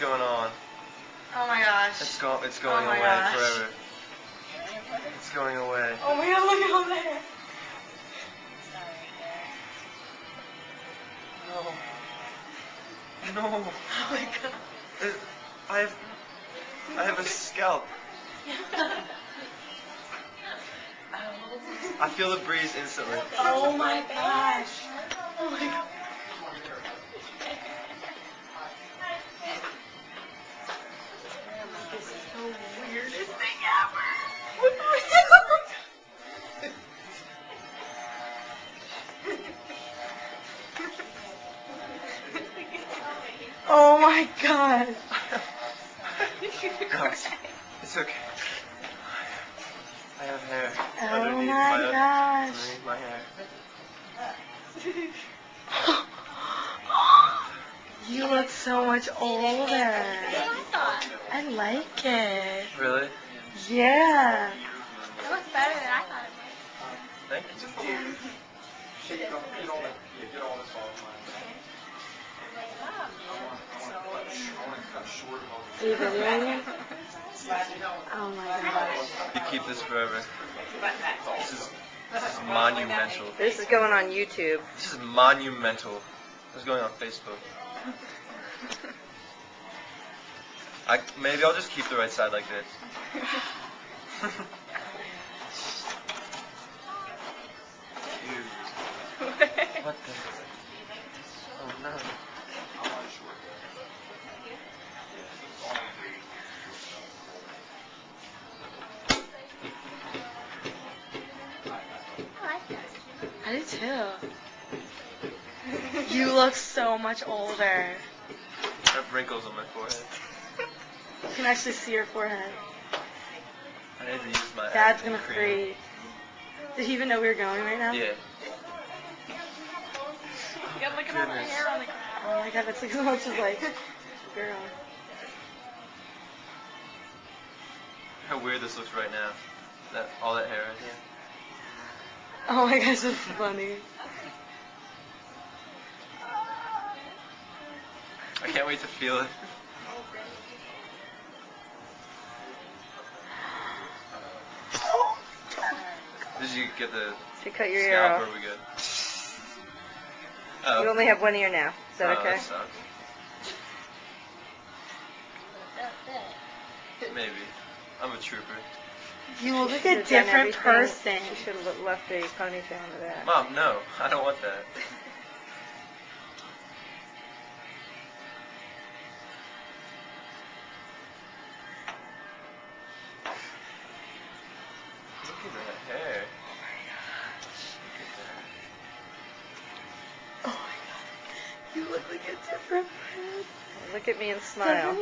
going on? Oh my gosh. It's go it's oh going Oh away gosh. forever. It's going away. Oh my god, look at all there. No. No. Oh my god. It, I have I have a scalp. I feel the breeze instantly. Oh my gosh. Oh my god. Oh my god. No, it's, it's okay. I have hair. Oh underneath my my, gosh. Underneath my hair. You look so much older. I like it. Really? Yeah. It looks better than I thought it would. Thank you. Are you videoing? Oh my gosh. You keep this forever. This is, this is monumental. This is going on YouTube. This is monumental. This is going on Facebook. I maybe I'll just keep the right side like this. Dude, what the? Oh no. I do too. You look so much older. I have wrinkles on my forehead. You can actually see your forehead. I need to use my. Dad's gonna cream. freeze. Did he even know we were going right now? Yeah. You gotta look at all the Goodness. hair on the ground. Oh my god, that's like so much as like, girl. How weird this looks right now. That all that hair right here. Oh my gosh, that's funny. I can't wait to feel it. Did you get the Should cut your ear scalp off. or are we good? Oh. You only have one ear now. Is that Oh, okay? That sucks. Maybe. I'm a trooper. You look like a different person. You should have left a ponytail into that. Mom, no, I don't want that. Look at that hair. Look at that. Oh my god. You look like a different person. Look at me and smile.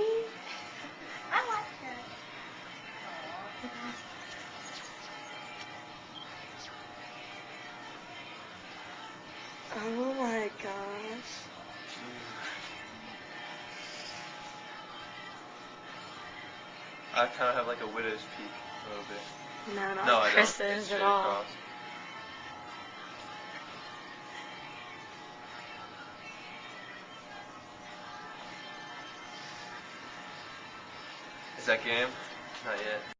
I kind of have like a widow's peak a little bit. No, not no, like I Chris don't. It's is straight at all. across. Is that game? Not yet.